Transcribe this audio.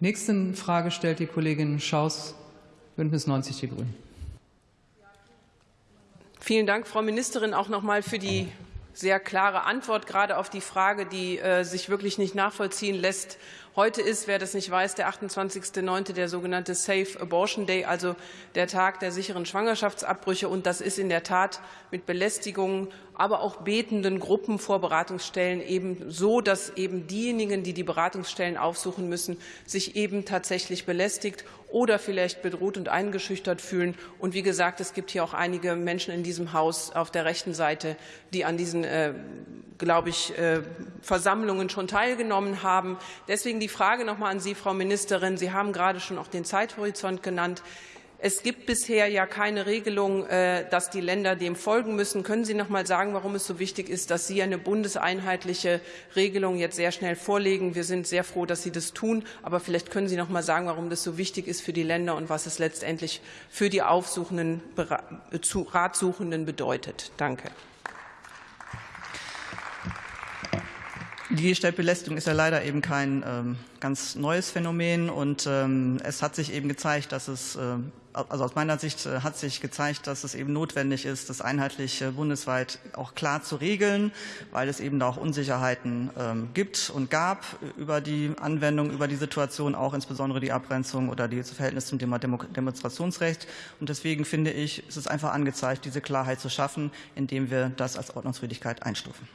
Nächste Frage stellt die Kollegin Schaus, Bündnis 90 Die Grünen. Vielen Dank, Frau Ministerin, auch noch mal für die sehr klare Antwort, gerade auf die Frage, die äh, sich wirklich nicht nachvollziehen lässt. Heute ist, wer das nicht weiß, der 28.09. der sogenannte Safe Abortion Day, also der Tag der sicheren Schwangerschaftsabbrüche. Und das ist in der Tat mit Belästigungen, aber auch betenden Gruppen vor Beratungsstellen eben so, dass eben diejenigen, die die Beratungsstellen aufsuchen müssen, sich eben tatsächlich belästigt oder vielleicht bedroht und eingeschüchtert fühlen. Und wie gesagt, es gibt hier auch einige Menschen in diesem Haus auf der rechten Seite, die an diesen, äh, glaube ich, äh, Versammlungen schon teilgenommen haben. Deswegen die Frage noch mal an Sie, Frau Ministerin. Sie haben gerade schon auch den Zeithorizont genannt. Es gibt bisher ja keine Regelung, äh, dass die Länder dem folgen müssen. Können Sie noch mal sagen, warum es so wichtig ist, dass Sie eine bundeseinheitliche Regelung jetzt sehr schnell vorlegen? Wir sind sehr froh, dass Sie das tun. Aber vielleicht können Sie noch mal sagen, warum das so wichtig ist für die Länder und was es letztendlich für die aufsuchenden Ratsuchenden bedeutet. Danke. Die Digitalbelästigung ist ja leider eben kein ähm, ganz neues Phänomen und ähm, es hat sich eben gezeigt, dass es, äh, also aus meiner Sicht äh, hat sich gezeigt, dass es eben notwendig ist, das einheitlich äh, bundesweit auch klar zu regeln, weil es eben da auch Unsicherheiten ähm, gibt und gab über die Anwendung, über die Situation, auch insbesondere die Abgrenzung oder das Verhältnis zum Thema Demonstrationsrecht. Und deswegen finde ich, es ist einfach angezeigt, diese Klarheit zu schaffen, indem wir das als Ordnungswidrigkeit einstufen.